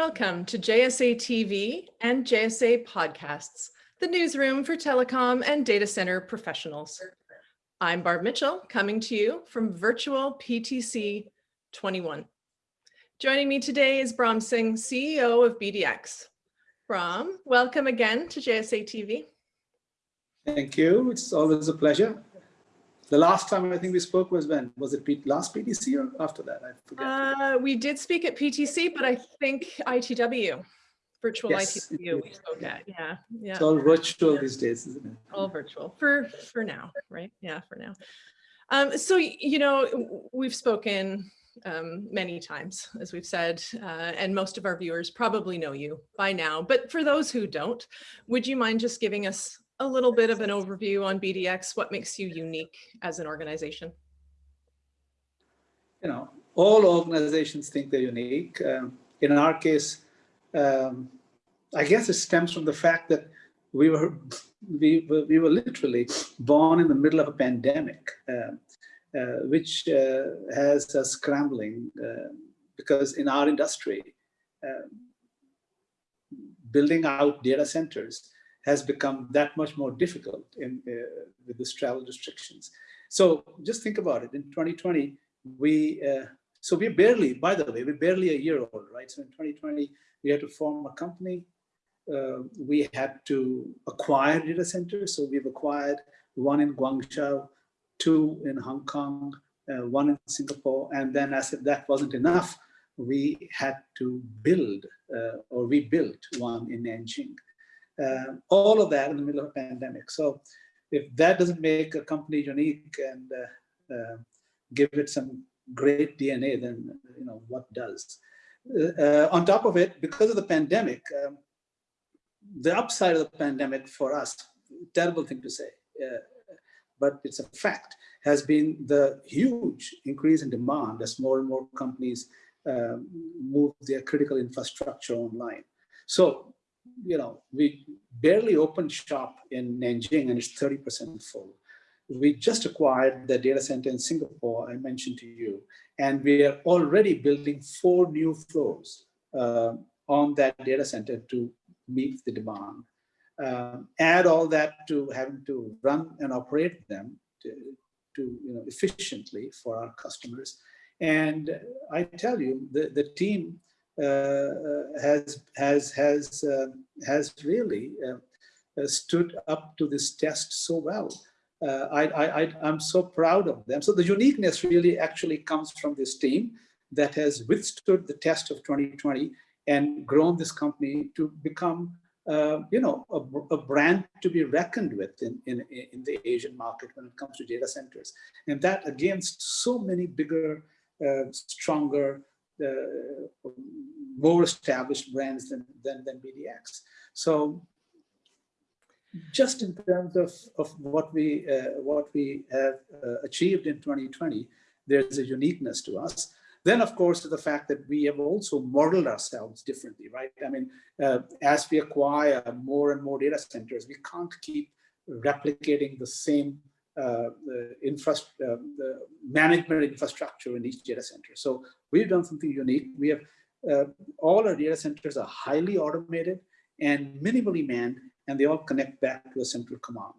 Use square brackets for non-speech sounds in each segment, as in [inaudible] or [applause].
Welcome to JSA TV and JSA Podcasts, the newsroom for telecom and data center professionals. I'm Barb Mitchell, coming to you from virtual PTC 21. Joining me today is Brahm Singh, CEO of BDX. Brahm, welcome again to JSA TV. Thank you. It's always a pleasure. The last time I think we spoke was when? Was it P last PTC or after that? I forget. Uh, we did speak at PTC, but I think ITW, virtual yes, ITW we spoke at. Yeah, yeah. It's all virtual these days, isn't it? All virtual for for now, right? Yeah, for now. Um, so, you know, we've spoken um, many times, as we've said, uh, and most of our viewers probably know you by now. But for those who don't, would you mind just giving us a little bit of an overview on BDX, what makes you unique as an organization? You know, all organizations think they're unique. Um, in our case, um, I guess it stems from the fact that we were we were, we were literally born in the middle of a pandemic, uh, uh, which uh, has us scrambling uh, because in our industry, uh, building out data centers has become that much more difficult in, uh, with this travel restrictions. So just think about it. In 2020, we uh, so we barely, by the way, we're barely a year old, right? So in 2020, we had to form a company. Uh, we had to acquire data centers. So we've acquired one in Guangzhou, two in Hong Kong, uh, one in Singapore. And then as if that wasn't enough, we had to build uh, or we built one in Nanjing. Uh, all of that in the middle of a pandemic. So if that doesn't make a company unique and uh, uh, give it some great DNA, then you know what does. Uh, on top of it, because of the pandemic, um, the upside of the pandemic for us, terrible thing to say, uh, but it's a fact, has been the huge increase in demand as more and more companies um, move their critical infrastructure online. So you know, we barely opened shop in Nanjing and it's 30% full. We just acquired the data center in Singapore, I mentioned to you, and we are already building four new floors uh, on that data center to meet the demand. Um, add all that to having to run and operate them to, to you know, efficiently for our customers. And I tell you, the, the team uh, has has has uh, has really uh, stood up to this test so well. I, I, I'm so proud of them. So the uniqueness really actually comes from this team that has withstood the test of 2020 and grown this company to become, uh, you know, a, a, brand to be reckoned with in, in, in the Asian market when it comes to data centers. And that against so many bigger, uh, stronger, uh, more established brands than, than, than BDX. So just in terms of, of what we uh, what we have uh, achieved in 2020, there's a uniqueness to us. Then, of course, the fact that we have also modeled ourselves differently, right? I mean, uh, as we acquire more and more data centers, we can't keep replicating the same uh, infra uh, the management infrastructure in each data center. So we've done something unique. We have uh, all our data centers are highly automated and minimally manned, and they all connect back to a central command.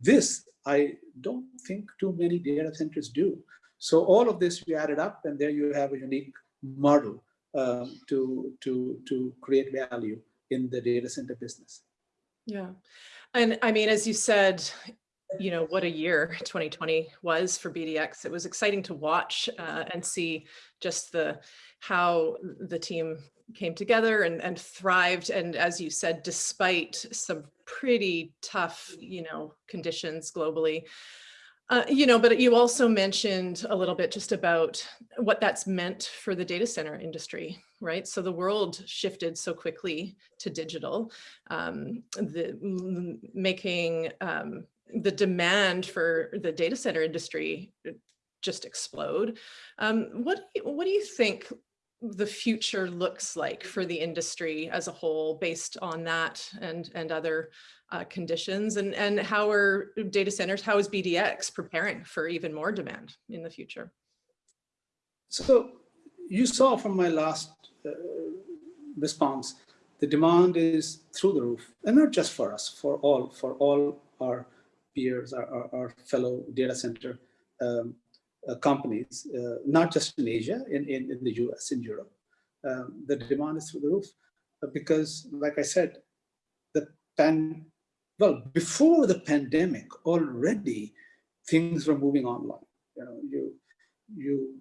This, I don't think too many data centers do. So all of this we added up, and there you have a unique model um, to, to, to create value in the data center business. Yeah. And I mean, as you said, you know, what a year [laughs] 2020 was for BDX. It was exciting to watch uh, and see just the how the team came together and, and thrived. And as you said, despite some pretty tough, you know, conditions globally, uh, you know, but you also mentioned a little bit just about what that's meant for the data center industry, right? So the world shifted so quickly to digital, um, the making um, the demand for the data center industry uh, just explode. Um, what, what do you think the future looks like for the industry as a whole based on that and, and other uh, conditions? And, and how are data centers, how is BDX preparing for even more demand in the future? So you saw from my last uh, response, the demand is through the roof, and not just for us, for all, for all our peers, our, our, our fellow data center um, uh, companies, uh, not just in Asia, in, in, in the US, in Europe. Um, the demand is through the roof uh, because, like I said, the pan, well, before the pandemic, already things were moving online. You know, you, you,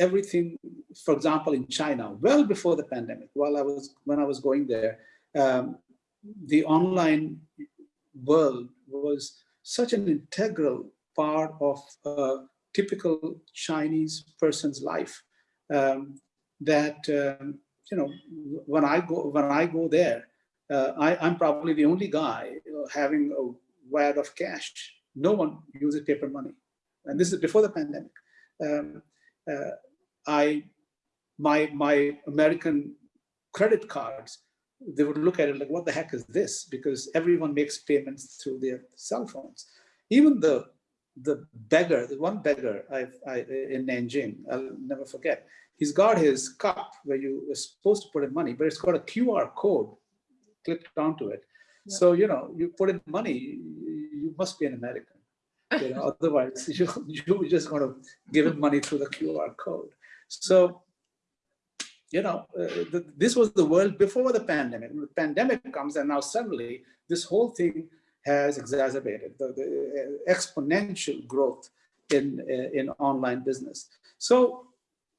everything, for example, in China, well before the pandemic, while I was, when I was going there, um, the online world was such an integral part of a typical Chinese person's life um, that, um, you know, when I go, when I go there, uh, I, am probably the only guy having a wad of cash. No one uses paper money. And this is before the pandemic. Um, uh, I, my, my American credit cards, they would look at it like, what the heck is this? Because everyone makes payments through their cell phones. Even the, the beggar, the one beggar I, I, in Nanjing, I'll never forget, he's got his cup where you are supposed to put in money, but it's got a QR code clicked onto it. Yeah. So, you know, you put in money, you must be an American. You know, [laughs] otherwise [laughs] you, you're just going to give him money through the QR code. So, you know, uh, this was the world before the pandemic. The pandemic comes and now suddenly this whole thing has exacerbated the, the uh, exponential growth in, uh, in online business. So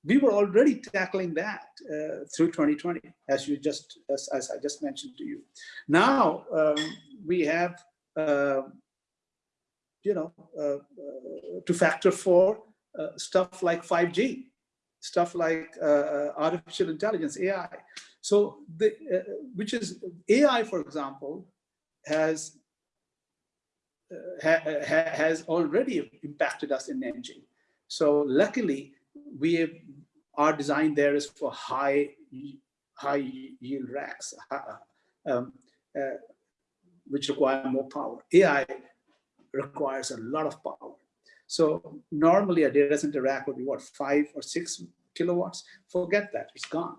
we were already tackling that uh, through 2020, as you just as, as, I just mentioned to you. Now um, we have, uh, you know, uh, to factor for stuff like 5G, stuff like uh, artificial intelligence, AI. So the which is AI, for example, has ha ha has already impacted us in Nanjing. So luckily, we have, our design there is for high high yield racks, um, uh, which require more power. AI requires a lot of power. So normally a data center rack would be what, five or six kilowatts? Forget that, it's gone.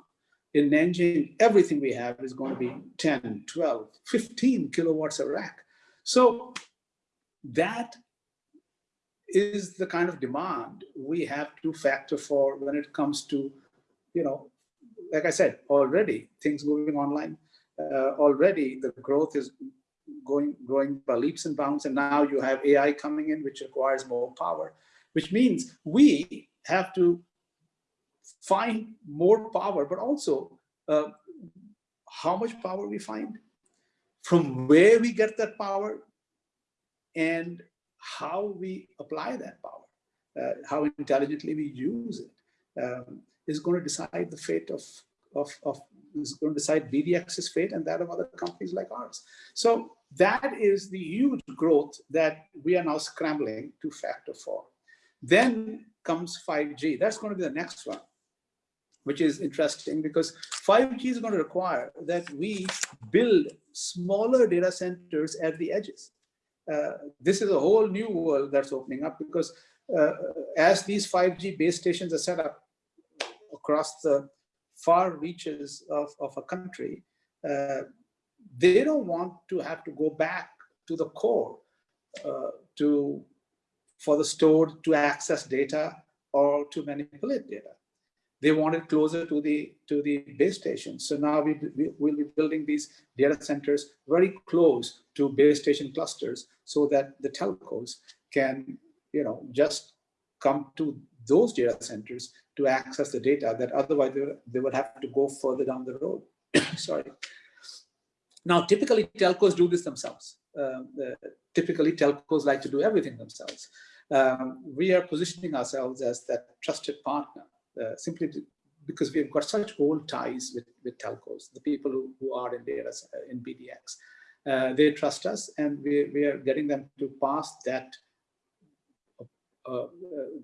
In Nanjing, everything we have is going to be 10, 12, 15 kilowatts a rack. So that is the kind of demand we have to factor for when it comes to, you know, like I said, already things moving online, uh, already the growth is going growing by leaps and bounds, and now you have AI coming in, which requires more power, which means we have to find more power, but also uh, how much power we find, from where we get that power, and how we apply that power, uh, how intelligently we use it, um, is going to decide the fate of, of, of, is going to decide BDX's fate and that of other companies like ours. So that is the huge growth that we are now scrambling to factor for. Then comes 5G. That's going to be the next one, which is interesting because 5G is going to require that we build smaller data centers at the edges. Uh, this is a whole new world that's opening up because uh, as these 5G base stations are set up across the far reaches of, of a country, uh, they don't want to have to go back to the core uh, to for the store to access data or to manipulate data they want it closer to the to the base station. So now we, we will be building these data centers very close to base station clusters so that the telcos can, you know, just come to those data centers to access the data that otherwise they, would have to go further down the road. [coughs] Sorry. Now, typically telcos do this themselves. Uh, typically telcos like to do everything themselves. Um, we are positioning ourselves as that trusted partner uh, simply to, because we've got such old ties with, with telcos, the people who, who are in data uh, in BDX. Uh, they trust us and we, we are getting them to pass that uh, uh,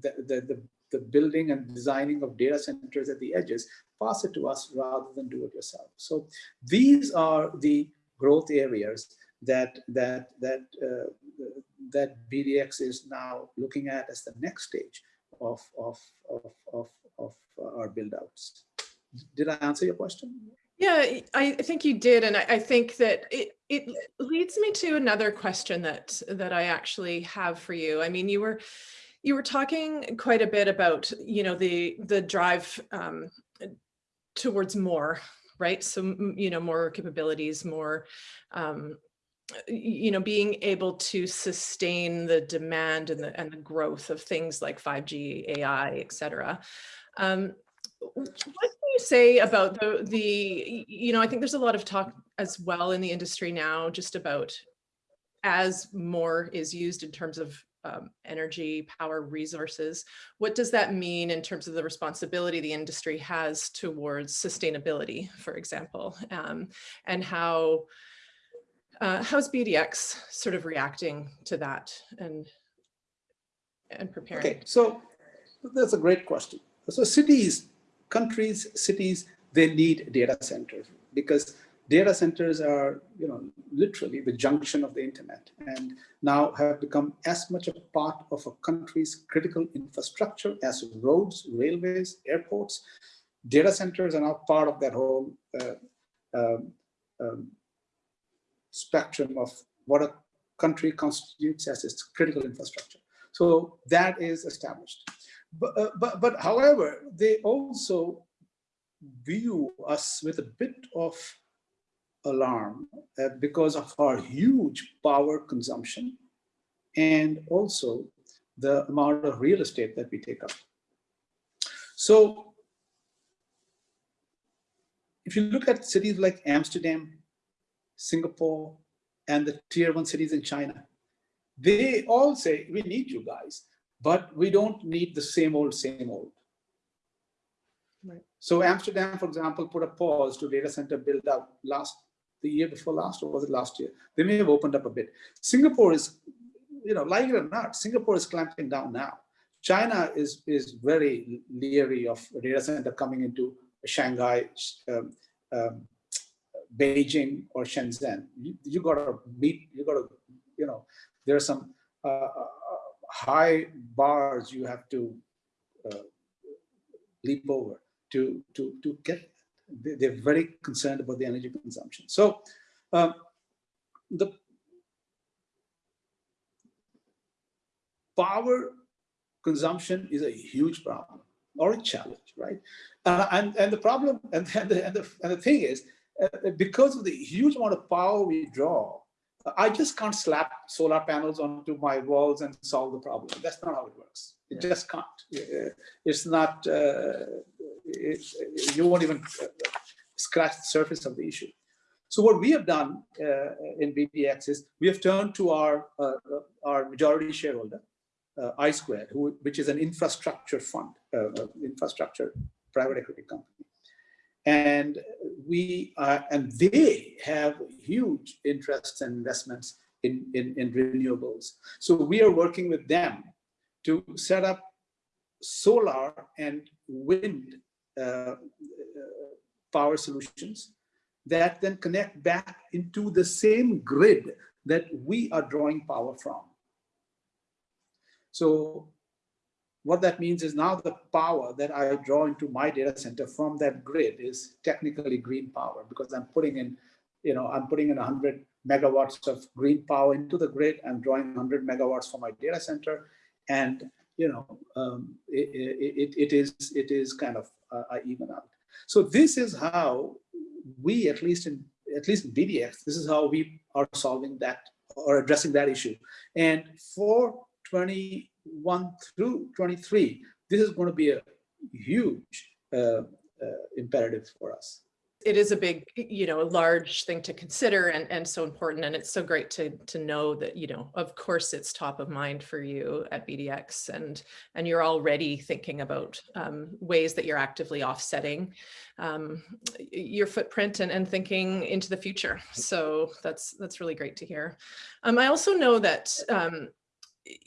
the, the, the, the, building and designing of data centers at the edges, pass it to us rather than do it yourself. So these are the growth areas that that that uh, that BDX is now looking at as the next stage of of of, of, of uh, our build outs. Did I answer your question? Yeah, I I think you did, and I, I think that it it leads me to another question that that I actually have for you. I mean, you were you were talking quite a bit about you know the the drive um, towards more, right? So you know more capabilities, more um, you know being able to sustain the demand and the and the growth of things like 5G, AI, et cetera. Um, what can you say about the the you know i think there's a lot of talk as well in the industry now just about as more is used in terms of um, energy power resources what does that mean in terms of the responsibility the industry has towards sustainability for example um, and how uh, how's bdx sort of reacting to that and and preparing Okay, so that's a great question. So cities, countries, cities, they need data centers because data centers are, you know, literally the junction of the internet and now have become as much a part of a country's critical infrastructure as roads, railways, airports. Data centers are now part of that whole uh, um, um, spectrum of what a country constitutes as its critical infrastructure. So that is established. But, uh, but, but however, they also view us with a bit of alarm uh, because of our huge power consumption and also the amount of real estate that we take up. So if you look at cities like Amsterdam, Singapore, and the tier one cities in China, they all say, we need you guys, but we don't need the same old, same old. Right. So Amsterdam, for example, put a pause to data center build out last, the year before last, or was it last year? They may have opened up a bit. Singapore is, you know, like it or not, Singapore is clamping down now. China is, is very leery of data center coming into Shanghai, um, um, Beijing or Shenzhen. You, you gotta meet, you gotta, you know, there are some uh, uh, high bars you have to uh, leap over to, to, to get, they're very concerned about the energy consumption. So um, the power consumption is a huge problem or a challenge, right? Uh, and, and the problem, and, [laughs] and, the, and, the, and the thing is, uh, because of the huge amount of power we draw, I just can't slap solar panels onto my walls and solve the problem. That's not how it works. It Yeah. just can't. Uh, It's not, uh, you won't even uh, scratch the surface of the issue. So what we have done uh, in BDX is we have turned to our, uh, our majority shareholder, uh, I who, which is an infrastructure fund, uh, uh, infrastructure private equity company. And we, and they have huge interests and investments in, in, in renewables. So we are working with them to set up solar and wind power solutions that then connect back into the same grid that we are drawing power from. So what that means is now the power that I draw into my data center from that grid is technically green power because I'm putting in, you know, I'm putting in 100 megawatts of green power into the grid. I'm drawing 100 megawatts for my data center, and you know, um, it, it, it is it is kind of uh, even out. So this is how we, at least in at least in BDX, this is how we are solving that or addressing that issue. And for 21 through 23, this is going to be a huge uh, uh, imperative for us. It is a big, you know, a large thing to consider and, and so important. And it's so great to, to know that, you know, of course it's top of mind for you at BDX and, and you're already thinking about um, ways that you're actively offsetting um, your footprint and, and thinking into the future. So that's, that's really great to hear. Um, I also know that, um,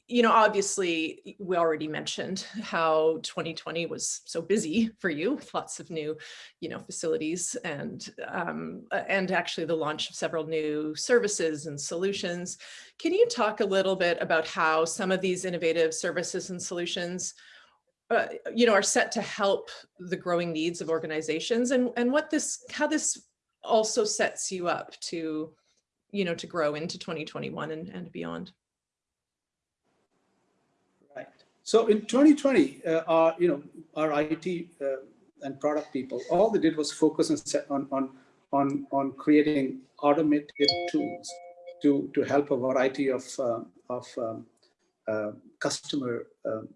you know, obviously, we already mentioned how 2020 was so busy for you with lots of new, you know, facilities and um, and actually the launch of several new services and solutions. Can you talk a little bit about how some of these innovative services and solutions uh, you know, are set to help the growing needs of organizations and, and what this, how this also sets you up to, you know, to grow into 2021 and, and beyond. Right. So in 2020, uh, our, you know, our IT uh, and product people, all they did was focus on, on, on, on creating automated tools to, to help a variety of, uh, of um, uh, customer um,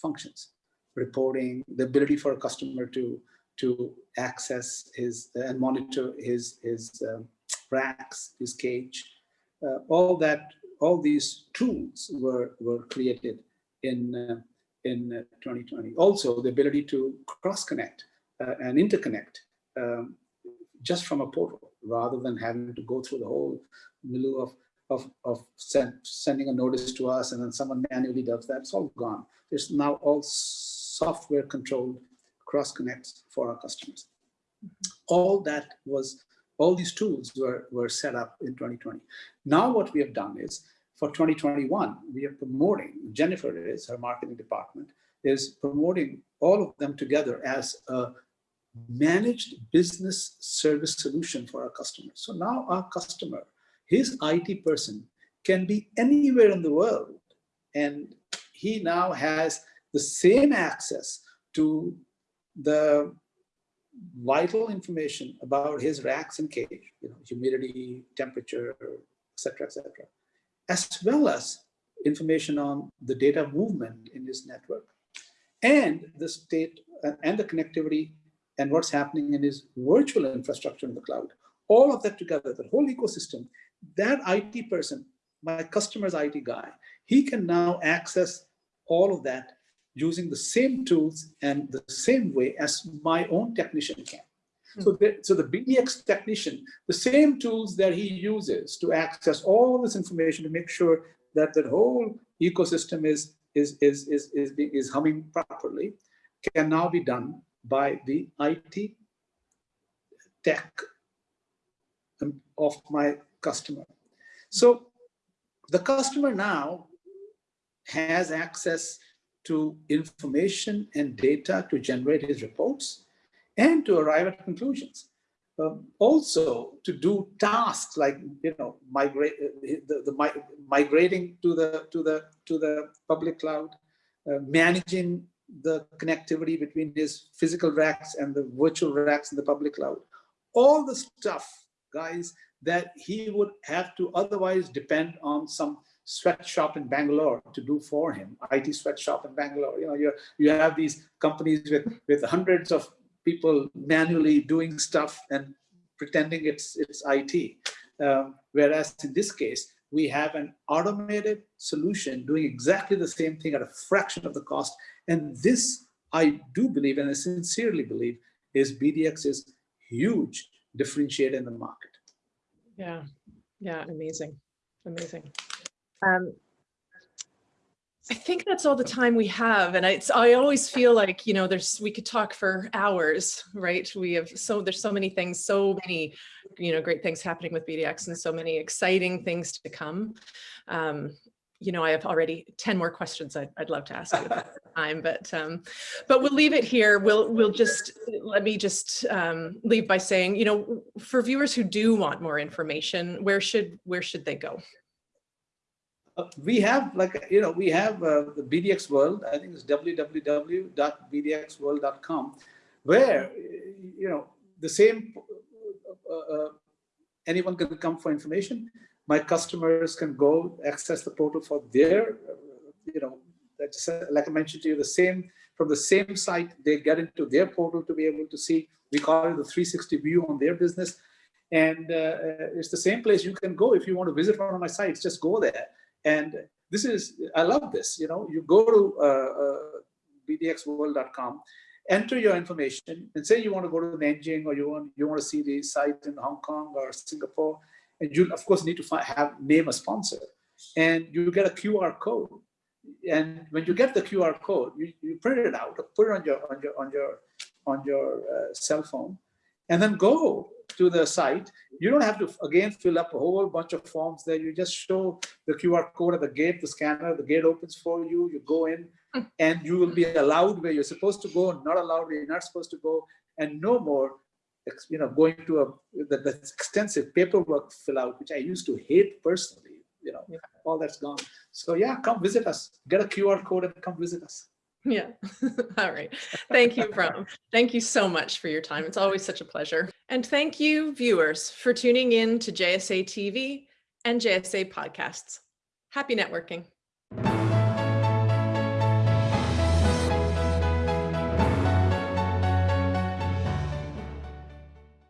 functions, reporting, the ability for a customer to, to access his and monitor his, his um, racks, his cage, uh, all that, all these tools were, were created in, uh, in 2020. Also, the ability to cross-connect uh, and interconnect um, just from a portal rather than having to go through the whole milieu of, of, of send, sending a notice to us and then someone manually does that. It's all gone. There's now all software controlled cross connects for our customers. Mm -hmm. All that was, all these tools were, were set up in 2020. Now what we have done is for 2021, we are promoting, Jennifer is, her marketing department, is promoting all of them together as a managed business service solution for our customers. So now our customer, his IT person can be anywhere in the world and he now has the same access to the vital information about his racks and cage, you know, humidity, temperature, etc., etc., as well as information on the data movement in his network and the state uh, and the connectivity and what's happening in his virtual infrastructure in the cloud. All of that together, the whole ecosystem, that IT person, my customer's IT guy, he can now access all of that using the same tools and the same way as my own technician can. So, the, so the BDX technician, the same tools that he uses to access all this information to make sure that the whole ecosystem is, is, is, is, is, is humming properly, can now be done by the IT tech um, of my customer. So the customer now has access to information and data to generate his reports and to arrive at conclusions. Um, also to do tasks like you know migrate the, the migrating to the to the to the public cloud, uh, managing the connectivity between his physical racks and the virtual racks in the public cloud. All the stuff, guys, that he would have to otherwise depend on some sweatshop in Bangalore to do for him, IT sweatshop in Bangalore. You know, you you have these companies with with hundreds of people manually doing stuff and pretending it's it's IT. Um, whereas in this case, we have an automated solution doing exactly the same thing at a fraction of the cost. And this, I do believe, and I sincerely believe, is BDX's huge differentiator in the market. Yeah, yeah, amazing, amazing. Um, I think that's all the time we have. And it's, I always feel like, you know, there's, we could talk for hours, right? We have so, there's so many things, so many, you know, great things happening with BDX and so many exciting things to come. Um, you know, I have already 10 more questions I'd, I'd love to ask you [laughs] time, but um, but we'll leave it here. We'll we'll just let me just um, leave by saying, you know, for viewers who do want more information, where should where should they go? Uh, we have like you know we have uh, the BDX World. I think it's www.bdxworld.com, where you know the same. Uh, uh, anyone can come for information my customers can go access the portal for their, you know, like I mentioned to you, the same, from the same site, they get into their portal to be able to see, we call it the 360 view on their business. And uh, it's the same place you can go if you want to visit one of my sites, just go there. And this is, I love this, you know, you go to uh, uh, bdxworld.com, enter your information and say you want to go to Nanjing or you want, you want to see the site in Hong Kong or Singapore and you of course need to find, have name a sponsor. And you get a QR code. And when you get the QR code you, you print it out put it on your on your on your on your uh, cell phone and then go to the site, you don't have to again fill up a whole bunch of forms there. You just show the QR code at the gate, the scanner, the gate opens for you, you go in Hmm. and you will be allowed where you're supposed to go, not allowed where you're not supposed to go, and no more you know, going to a the, the extensive paperwork fill out, which I used to hate personally, you know, Yeah. all that's gone. So yeah, come visit us. Get a QR code and come visit us. Yeah. [laughs] All right. Thank you, Brahm. Thank you so much for your time. It's always such a pleasure. And thank you, viewers, for tuning in to JSA TV and JSA podcasts. Happy networking.